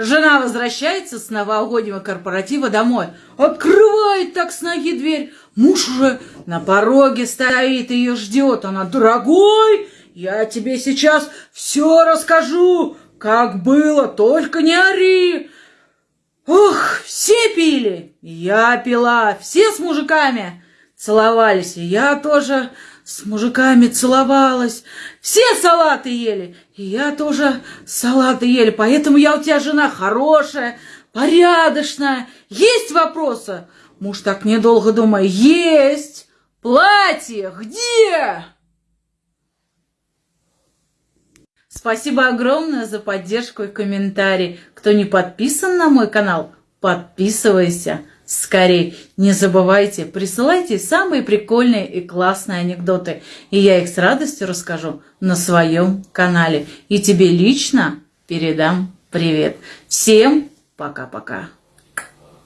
Жена возвращается с новогоднего корпоратива домой. Открывает так с ноги дверь. Муж уже на пороге стоит, ее ждет. Она, дорогой, я тебе сейчас все расскажу, как было, только не ори. Ох, все пили, я пила, все с мужиками целовались, и я тоже с мужиками целовалась. Все салаты ели, и я тоже салаты ели. Поэтому я у тебя жена хорошая, порядочная. Есть вопросы? Муж так недолго думает. Есть. Платье где? Спасибо огромное за поддержку и комментарий. Кто не подписан на мой канал, подписывайся скорее. Не забывайте, присылайте самые прикольные и классные анекдоты, и я их с радостью расскажу на своем канале. И тебе лично передам привет. Всем пока-пока.